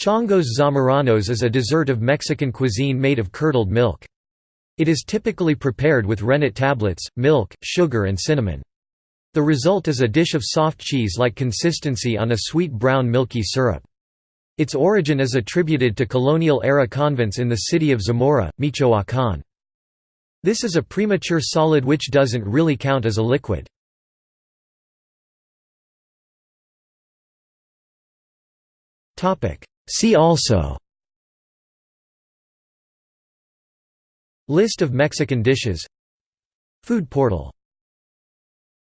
Chongos zamoranos is a dessert of Mexican cuisine made of curdled milk. It is typically prepared with rennet tablets, milk, sugar and cinnamon. The result is a dish of soft cheese-like consistency on a sweet brown milky syrup. Its origin is attributed to colonial-era convents in the city of Zamora, Michoacán. This is a premature solid which doesn't really count as a liquid. See also List of Mexican dishes Food portal